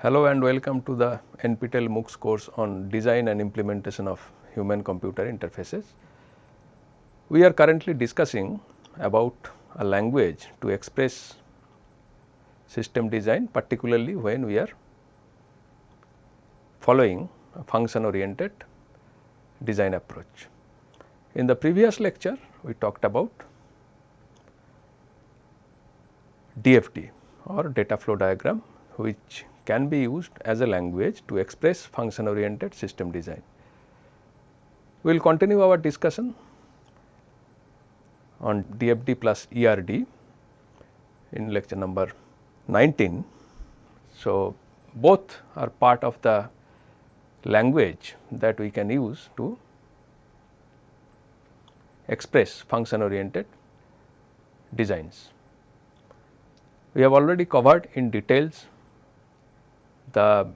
Hello and welcome to the NPTEL MOOCs course on design and implementation of human computer interfaces. We are currently discussing about a language to express system design particularly when we are following a function oriented design approach. In the previous lecture we talked about DFD or data flow diagram which can be used as a language to express function oriented system design. We will continue our discussion on DFD plus ERD in lecture number 19. So, both are part of the language that we can use to express function oriented designs. We have already covered in details the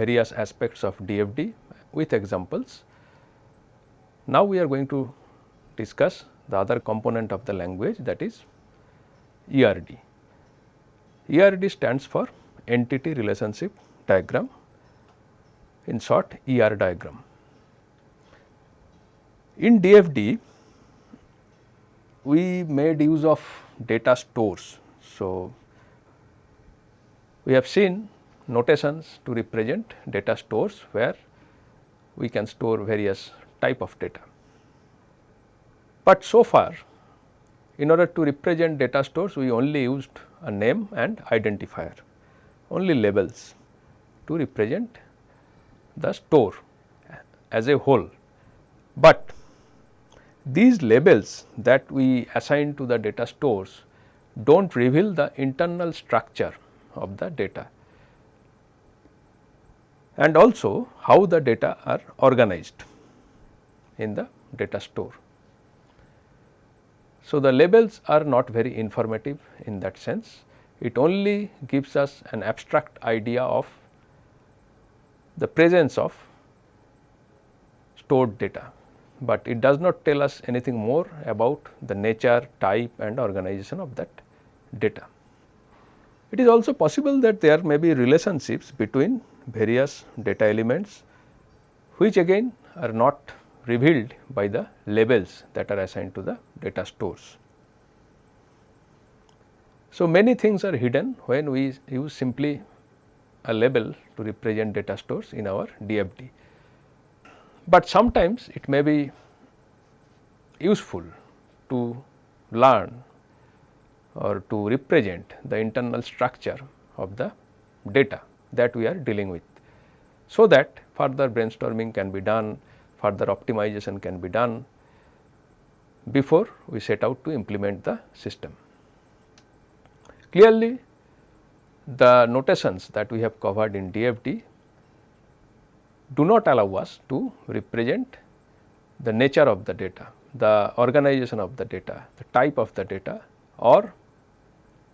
various aspects of DFD with examples. Now, we are going to discuss the other component of the language that is ERD. ERD stands for entity relationship diagram in short ER diagram. In DFD we made use of data stores. So, we have seen notations to represent data stores where we can store various type of data. But so far in order to represent data stores we only used a name and identifier only labels to represent the store as a whole. But these labels that we assign to the data stores do not reveal the internal structure of the data and also how the data are organized in the data store. So, the labels are not very informative in that sense, it only gives us an abstract idea of the presence of stored data, but it does not tell us anything more about the nature, type and organization of that data. It is also possible that there may be relationships between various data elements which again are not revealed by the labels that are assigned to the data stores. So, many things are hidden when we use simply a label to represent data stores in our DFD. But sometimes it may be useful to learn or to represent the internal structure of the data that we are dealing with. So, that further brainstorming can be done further optimization can be done before we set out to implement the system. Clearly, the notations that we have covered in DFD do not allow us to represent the nature of the data, the organization of the data, the type of the data or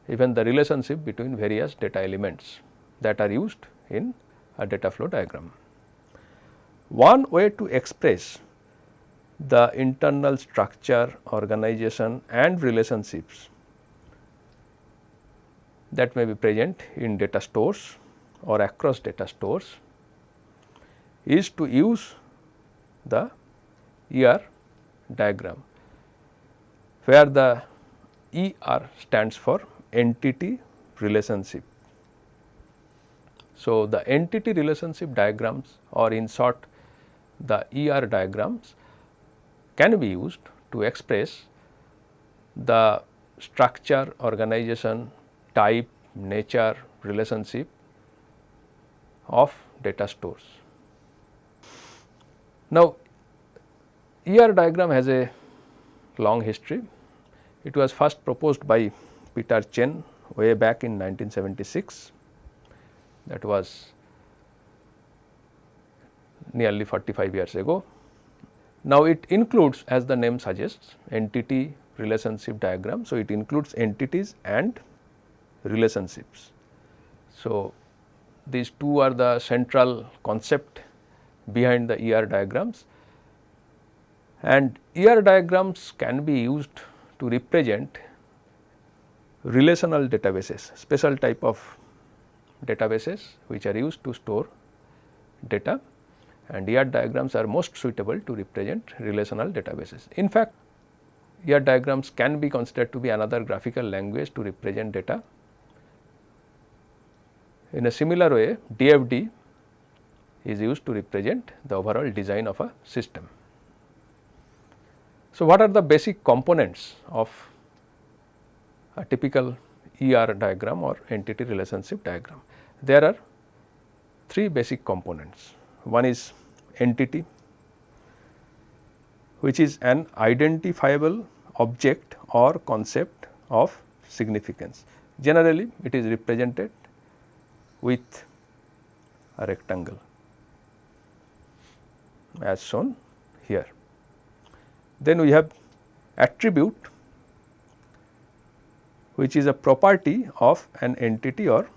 even the relationship between various data elements that are used in a data flow diagram. One way to express the internal structure, organization and relationships that may be present in data stores or across data stores is to use the ER diagram, where the ER stands for entity relationship. So, the entity relationship diagrams or in short the ER diagrams can be used to express the structure, organization, type, nature, relationship of data stores. Now, ER diagram has a long history. It was first proposed by Peter Chen way back in 1976 that was nearly 45 years ago. Now, it includes as the name suggests entity relationship diagram. So, it includes entities and relationships. So, these two are the central concept behind the ER diagrams and ER diagrams can be used to represent relational databases, special type of databases which are used to store data and ER diagrams are most suitable to represent relational databases. In fact, ER diagrams can be considered to be another graphical language to represent data. In a similar way, DFD is used to represent the overall design of a system. So, what are the basic components of a typical ER diagram or entity relationship diagram? There are three basic components. One is entity which is an identifiable object or concept of significance. Generally it is represented with a rectangle as shown here. Then we have attribute which is a property of an entity or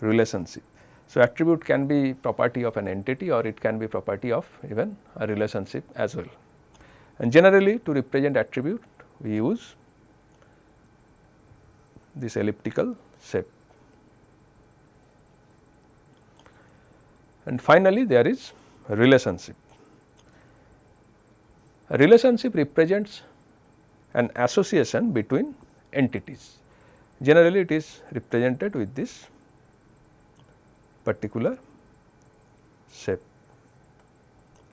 relationship. So, attribute can be property of an entity or it can be property of even a relationship as well. And generally to represent attribute we use this elliptical shape. And finally, there is a relationship. A relationship represents an association between entities. Generally, it is represented with this particular shape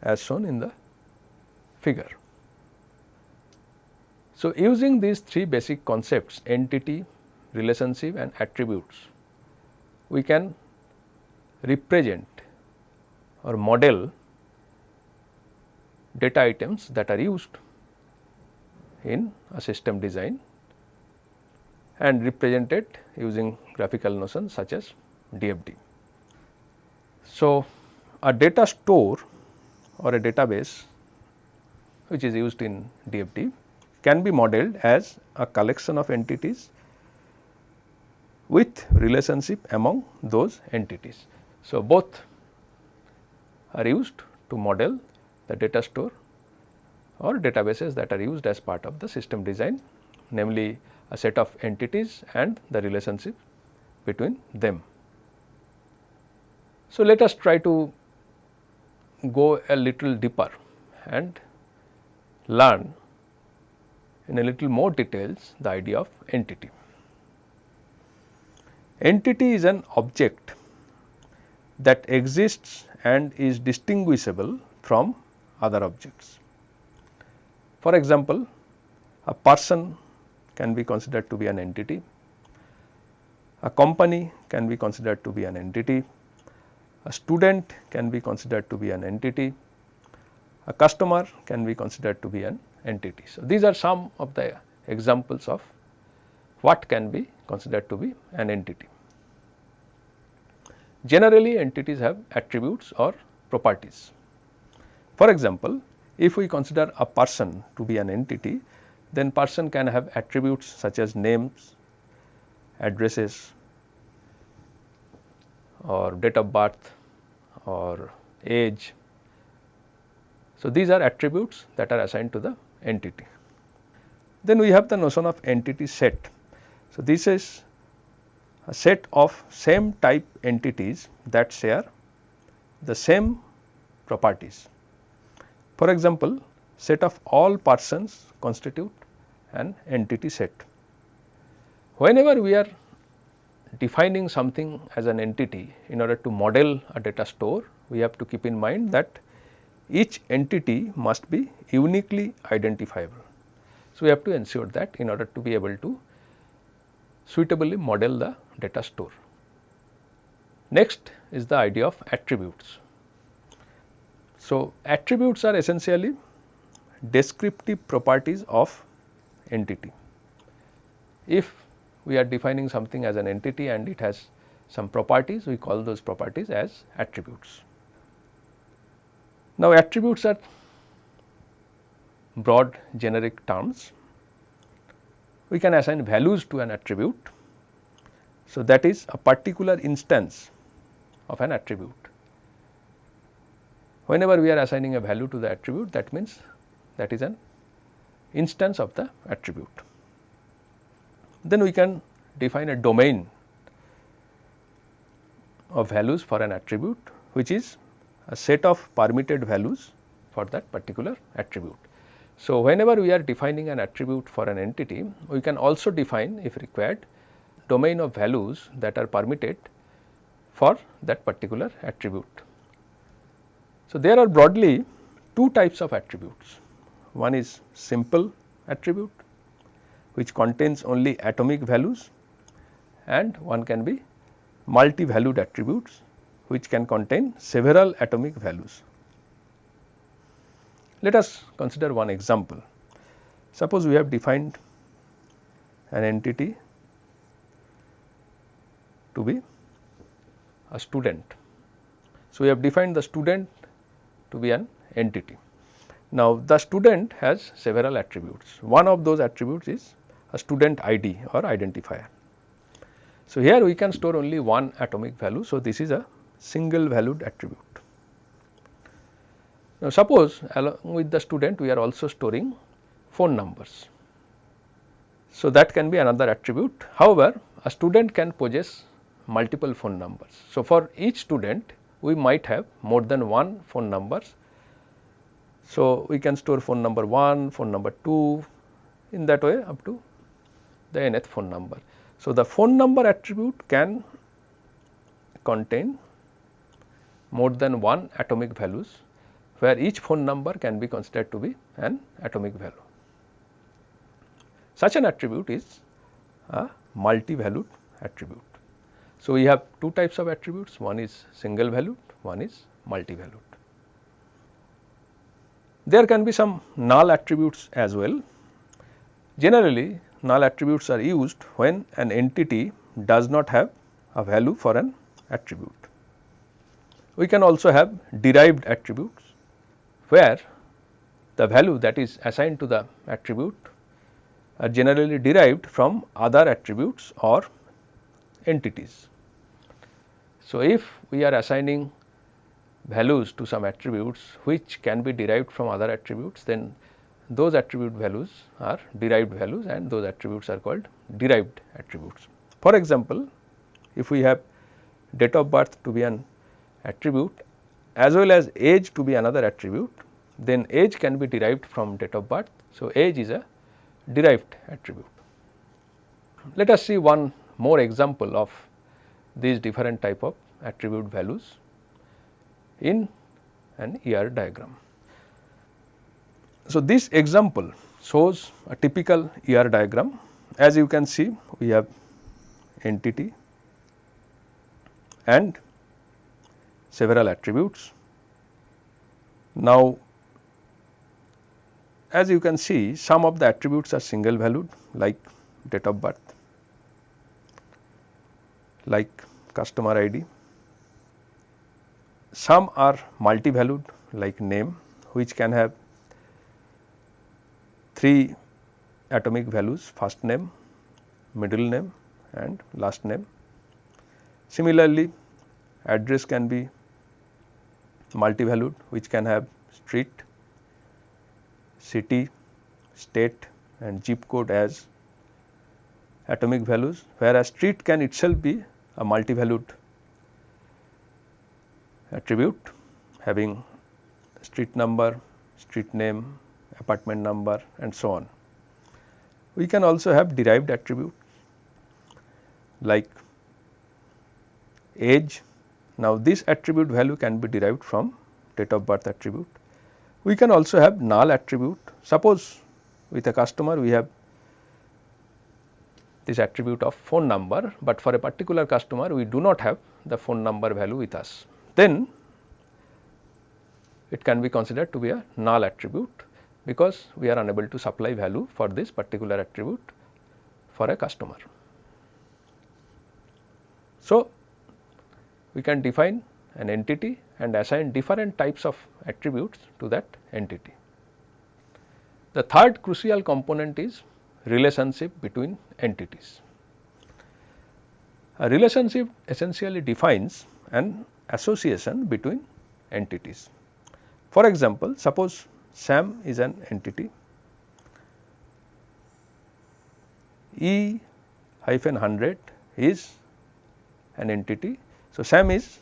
as shown in the figure. So, using these three basic concepts entity, relationship and attributes, we can represent or model data items that are used in a system design and represented using graphical notions such as DFD. So, a data store or a database which is used in DFD can be modeled as a collection of entities with relationship among those entities. So, both are used to model the data store or databases that are used as part of the system design namely a set of entities and the relationship between them. So, let us try to go a little deeper and learn in a little more details the idea of entity. Entity is an object that exists and is distinguishable from other objects. For example, a person can be considered to be an entity, a company can be considered to be an entity, a student can be considered to be an entity, a customer can be considered to be an entity. So, these are some of the examples of what can be considered to be an entity. Generally entities have attributes or properties. For example, if we consider a person to be an entity, then person can have attributes such as names, addresses, or date of birth or age. So, these are attributes that are assigned to the entity. Then we have the notion of entity set. So, this is a set of same type entities that share the same properties. For example, set of all persons constitute an entity set. Whenever we are defining something as an entity in order to model a data store, we have to keep in mind that each entity must be uniquely identifiable. So, we have to ensure that in order to be able to suitably model the data store. Next is the idea of attributes. So, attributes are essentially descriptive properties of entity. If we are defining something as an entity and it has some properties, we call those properties as attributes. Now, attributes are broad generic terms. We can assign values to an attribute. So, that is a particular instance of an attribute. Whenever we are assigning a value to the attribute that means that is an instance of the attribute. Then we can define a domain of values for an attribute which is a set of permitted values for that particular attribute. So, whenever we are defining an attribute for an entity, we can also define if required domain of values that are permitted for that particular attribute. So, there are broadly two types of attributes. One is simple attribute which contains only atomic values and one can be multi-valued attributes which can contain several atomic values. Let us consider one example. Suppose we have defined an entity to be a student. So, we have defined the student to be an entity. Now, the student has several attributes. One of those attributes is a student ID or identifier. So, here we can store only one atomic value. So, this is a single valued attribute. Now, suppose along with the student we are also storing phone numbers. So, that can be another attribute. However, a student can possess multiple phone numbers. So, for each student we might have more than one phone numbers. So, we can store phone number 1, phone number 2 in that way up to the nth phone number. So, the phone number attribute can contain more than one atomic values where each phone number can be considered to be an atomic value. Such an attribute is a multi-valued attribute. So, we have two types of attributes one is single valued one is multi-valued. There can be some null attributes as well. Generally null attributes are used when an entity does not have a value for an attribute. We can also have derived attributes where the value that is assigned to the attribute are generally derived from other attributes or entities. So, if we are assigning values to some attributes which can be derived from other attributes then those attribute values are derived values and those attributes are called derived attributes. For example, if we have date of birth to be an attribute as well as age to be another attribute, then age can be derived from date of birth. So, age is a derived attribute. Let us see one more example of these different type of attribute values in an ER diagram. So, this example shows a typical ER diagram. As you can see, we have entity and several attributes. Now, as you can see some of the attributes are single valued like date of birth, like customer ID. Some are multi valued like name which can have 3 atomic values first name, middle name and last name. Similarly, address can be multi-valued which can have street, city, state and zip code as atomic values whereas street can itself be a multi-valued attribute having street number, street name, apartment number and so on. We can also have derived attribute like age. Now, this attribute value can be derived from date of birth attribute. We can also have null attribute. Suppose with a customer we have this attribute of phone number, but for a particular customer we do not have the phone number value with us. Then it can be considered to be a null attribute because we are unable to supply value for this particular attribute for a customer. So, we can define an entity and assign different types of attributes to that entity. The third crucial component is relationship between entities. A relationship essentially defines an association between entities. For example, suppose SAM is an entity. E hyphen 100 is an entity. So, SAM is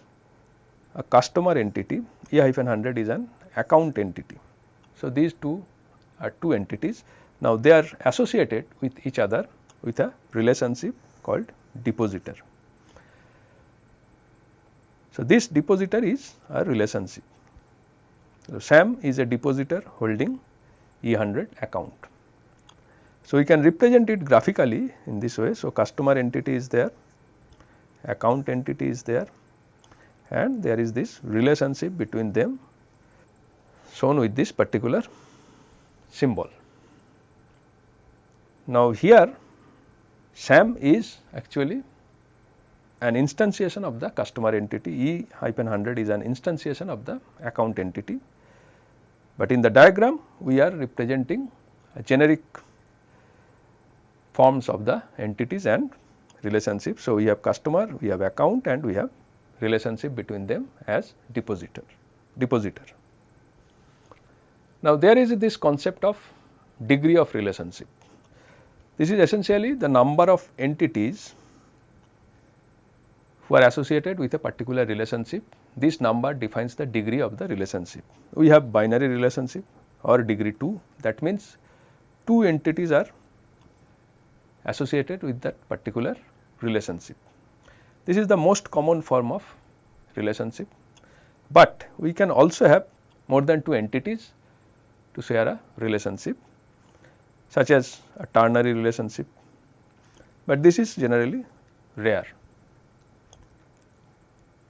a customer entity, E hyphen 100 is an account entity. So, these two are two entities. Now, they are associated with each other with a relationship called depositor. So, this depositor is a relationship. So, SAM is a depositor holding E100 account. So, we can represent it graphically in this way. So, customer entity is there, account entity is there and there is this relationship between them shown with this particular symbol. Now, here SAM is actually an instantiation of the customer entity E hyphen 100 is an instantiation of the account entity, but in the diagram we are representing generic forms of the entities and relationships. So, we have customer, we have account and we have relationship between them as depositor, depositor. Now, there is this concept of degree of relationship. This is essentially the number of entities who are associated with a particular relationship. This number defines the degree of the relationship. We have binary relationship or degree 2 that means two entities are associated with that particular relationship. This is the most common form of relationship, but we can also have more than two entities to share a relationship such as a ternary relationship, but this is generally rare.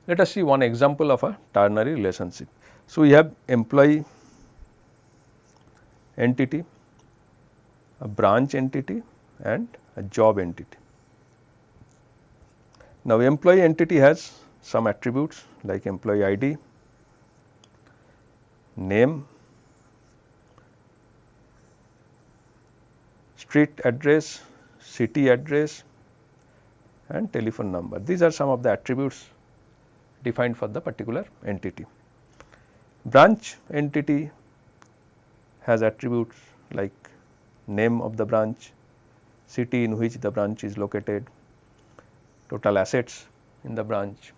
Let us see one example of a ternary relationship. So, we have employee entity, a branch entity and a job entity. Now, employee entity has some attributes like employee ID, name, street address, city address and telephone number. These are some of the attributes defined for the particular entity. Branch entity has attributes like name of the branch, city in which the branch is located, total assets in the branch.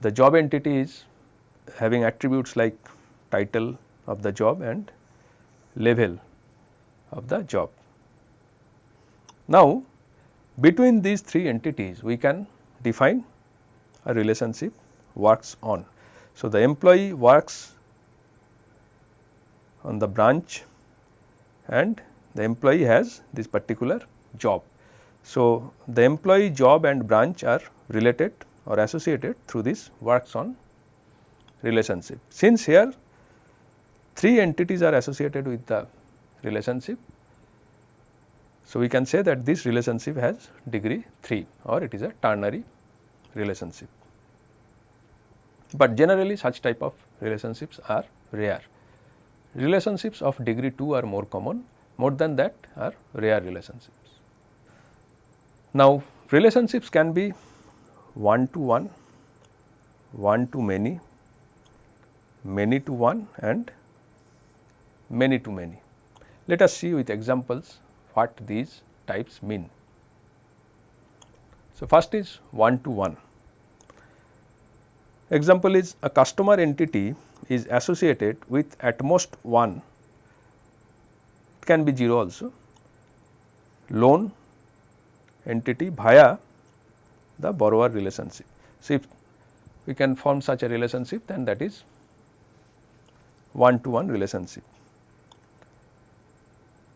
The job entity is having attributes like title of the job and level of the job. Now, between these three entities we can define a relationship works on. So, the employee works on the branch and the employee has this particular job. So, the employee job and branch are related or associated through this works on relationship. Since here three entities are associated with the relationship, so we can say that this relationship has degree 3 or it is a ternary relationship. But generally such type of relationships are rare. Relationships of degree 2 are more common, more than that are rare relationships. Now, relationships can be one to one, one to many, many to one and many to many. Let us see with examples what these types mean. So, first is one to one. Example is a customer entity is associated with at most one, it can be 0 also, loan entity via the borrower relationship. So, if we can form such a relationship then that is one to one relationship.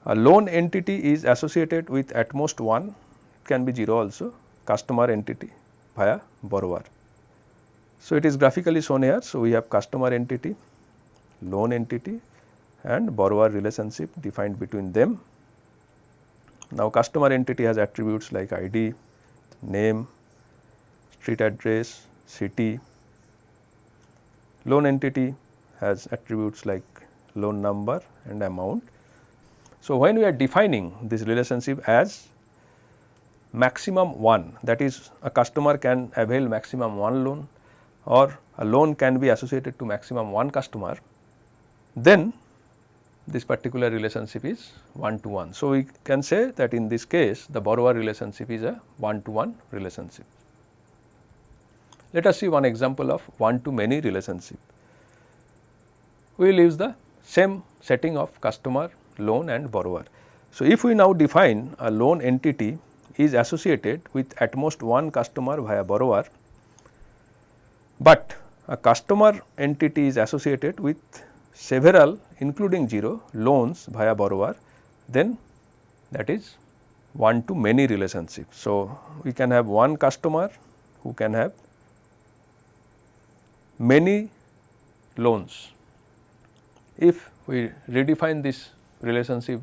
A loan entity is associated with at most one it can be 0 also customer entity via borrower. So, it is graphically shown here. So, we have customer entity, loan entity and borrower relationship defined between them. Now, customer entity has attributes like ID, name, street address, city. Loan entity has attributes like loan number and amount. So, when we are defining this relationship as maximum 1 that is a customer can avail maximum 1 loan or a loan can be associated to maximum one customer, then this particular relationship is 1 to 1. So, we can say that in this case the borrower relationship is a 1 to 1 relationship. Let us see one example of one to many relationship. We will use the same setting of customer, loan and borrower. So, if we now define a loan entity is associated with at most one customer via borrower, but a customer entity is associated with several including 0 loans via borrower, then that is one to many relationship. So, we can have one customer who can have many loans. If we redefine this relationship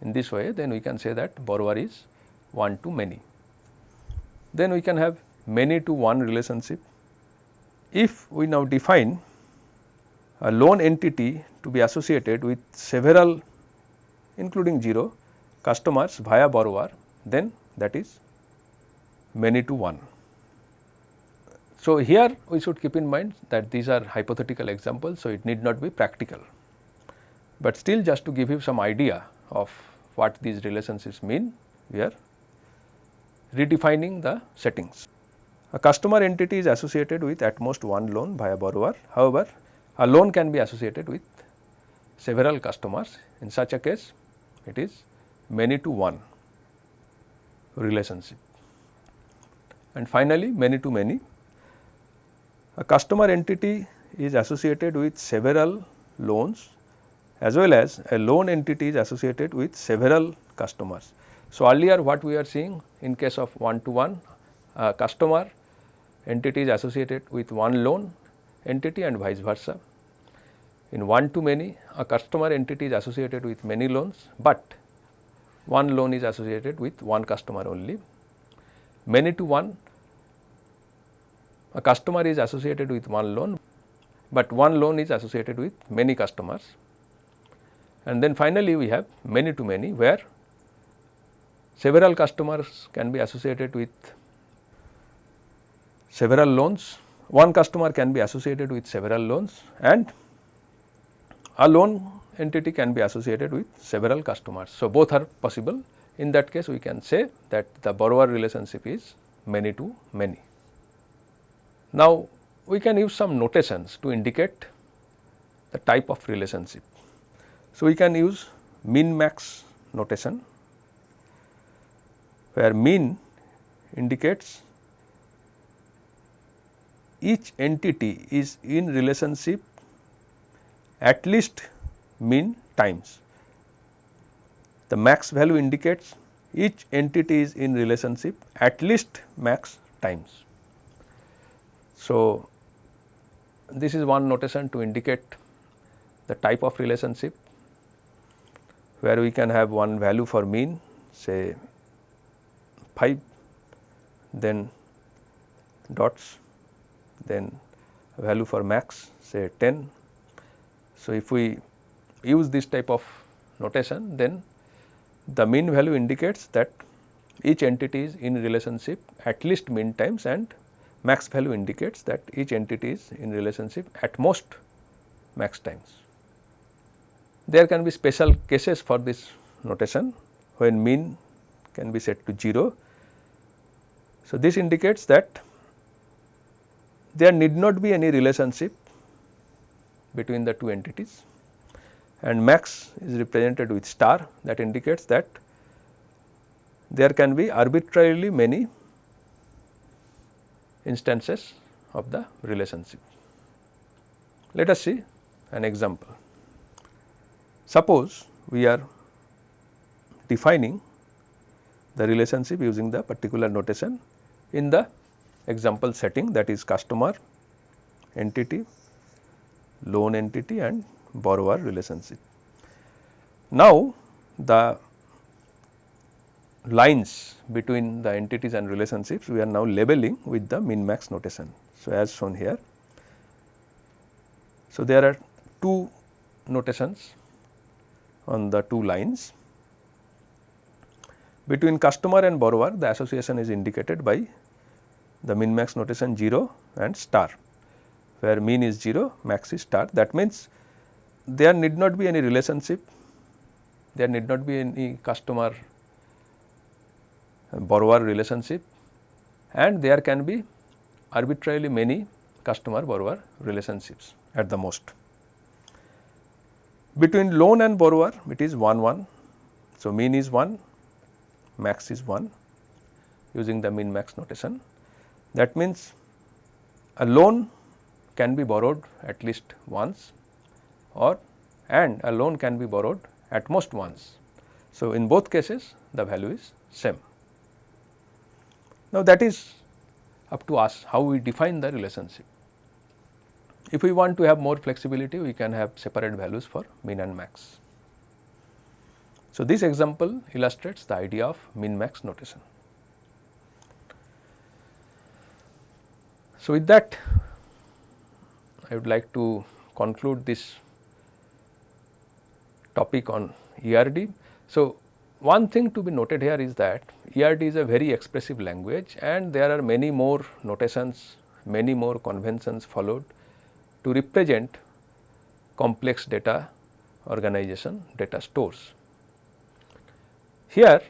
in this way, then we can say that borrower is one to many. Then we can have many to one relationship. If we now define a loan entity to be associated with several including 0 customers via borrower then that is many to one. So, here we should keep in mind that these are hypothetical examples. So, it need not be practical, but still just to give you some idea of what these relationships mean we are redefining the settings. A customer entity is associated with at most one loan by a borrower. However, a loan can be associated with several customers in such a case it is many to one relationship. And finally, many to many a customer entity is associated with several loans as well as a loan entity is associated with several customers. So, earlier what we are seeing in case of one to one a customer entity is associated with one loan entity and vice versa. In one to many a customer entity is associated with many loans, but one loan is associated with one customer only. Many to one a customer is associated with one loan, but one loan is associated with many customers. And then finally, we have many to many where several customers can be associated with several loans, one customer can be associated with several loans and a loan entity can be associated with several customers. So, both are possible in that case we can say that the borrower relationship is many to many. Now, we can use some notations to indicate the type of relationship. So, we can use min max notation where min indicates each entity is in relationship at least mean times. The max value indicates each entity is in relationship at least max times. So, this is one notation to indicate the type of relationship where we can have one value for mean say 5 then dots then value for max say 10. So, if we use this type of notation then the mean value indicates that each entity is in relationship at least mean times and max value indicates that each entity is in relationship at most max times. There can be special cases for this notation when mean can be set to 0. So, this indicates that there need not be any relationship between the two entities and max is represented with star that indicates that there can be arbitrarily many instances of the relationship. Let us see an example. Suppose we are defining the relationship using the particular notation in the example setting that is customer entity, loan entity and borrower relationship. Now, the lines between the entities and relationships we are now labeling with the min max notation. So, as shown here. So, there are two notations on the two lines. Between customer and borrower the association is indicated by the min max notation 0 and star where mean is 0 max is star that means there need not be any relationship, there need not be any customer uh, borrower relationship and there can be arbitrarily many customer borrower relationships at the most. Between loan and borrower it is 1 1. So, mean is 1, max is 1 using the min max notation. That means, a loan can be borrowed at least once or and a loan can be borrowed at most once. So, in both cases the value is same. Now, that is up to us how we define the relationship. If we want to have more flexibility, we can have separate values for min and max. So, this example illustrates the idea of min max notation. So, with that I would like to conclude this topic on ERD. So, one thing to be noted here is that ERD is a very expressive language and there are many more notations, many more conventions followed to represent complex data organization data stores. Here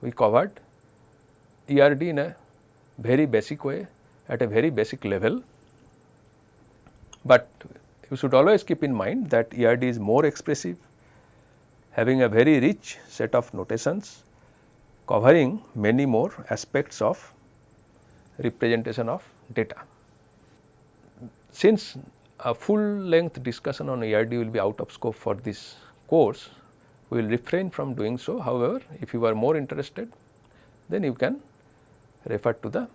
we covered ERD in a very basic way at a very basic level, but you should always keep in mind that ERD is more expressive having a very rich set of notations covering many more aspects of representation of data. Since a full length discussion on ERD will be out of scope for this course, we will refrain from doing so. However, if you are more interested, then you can refer to the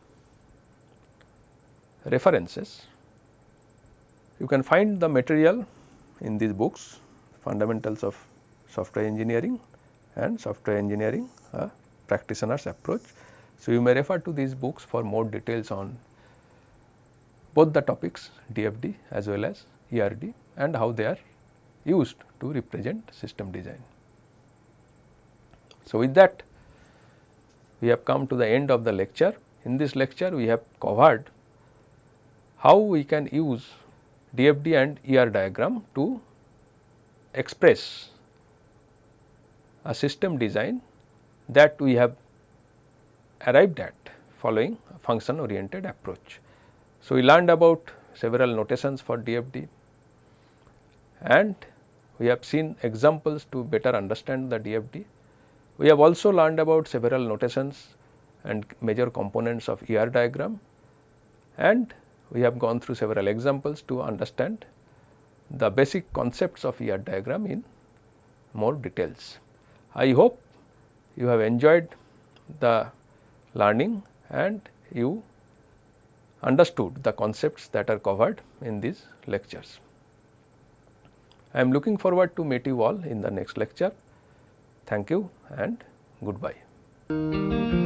references. You can find the material in these books, fundamentals of software engineering and software engineering a practitioner's approach. So, you may refer to these books for more details on both the topics DFD as well as ERD and how they are used to represent system design. So, with that we have come to the end of the lecture. In this lecture we have covered how we can use DFD and ER diagram to express a system design that we have arrived at following a function oriented approach. So, we learned about several notations for DFD and we have seen examples to better understand the DFD. We have also learned about several notations and major components of ER diagram and we have gone through several examples to understand the basic concepts of ER diagram in more details. I hope you have enjoyed the learning and you understood the concepts that are covered in these lectures. I am looking forward to meet you all in the next lecture. Thank you and goodbye.